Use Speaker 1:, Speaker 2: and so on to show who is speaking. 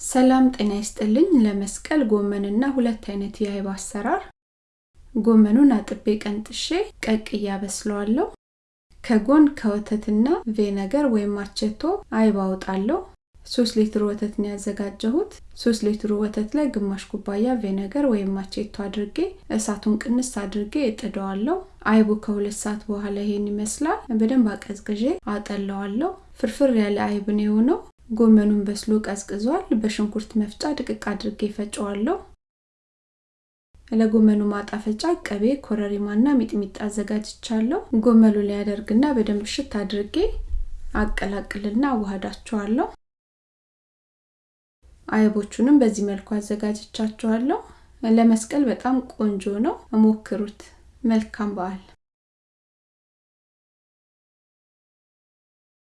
Speaker 1: ሰላም ጤና ይስጥልኝ። ለመስቀል ጎመንና ሁለት አይነት የአይብ አሰራር። ጎመኑን አጥቤ ቀንጥሼ ቀቅዬ አበስለዋለሁ። ከጎን ከወተትና ቬነገር ወይም አቸቶ አይብ አወጣለሁ። ሶስት ሊትር ወተት ነው ያዘጋጀሁት። ሶስት ሊትሩ ወተት ላይ ግማሽ ኩባያ ቬነገር ወይም አቼቶ አድርጌ እሳቱን ቅንስ አድርጌ እጥደዋለሁ። አይቡ ከሁለት ሰዓት በኋላ ይሄን ይመስላል። በደንብ አቀዝቅዤ አጠለዋለሁ። ፍርፍር ያለ አይብ ነው የሆነው። ጎመኑን በስሎ ቀዝቅዟል። በሽንኩርት መፍጫ ድቅቅ አድርጌ ፈጨዋለሁ። ለጎመኑ ማጣፈጫ ቅቤ፣ ኮረሪማና ሚጥሚጣ አዘጋጅቻለሁ። ጎመኑ ላይ ያደርግና በደንብ ሽት አድርጌ አቀላቅልና አዋህዳቸዋለሁ። አይቦቹንም በዚህ መልኩ አዘጋጅቻቸዋለሁ። ለመስቀል በጣም ቆንጆ ነው፣ ሞክሩት። መልካም በዓል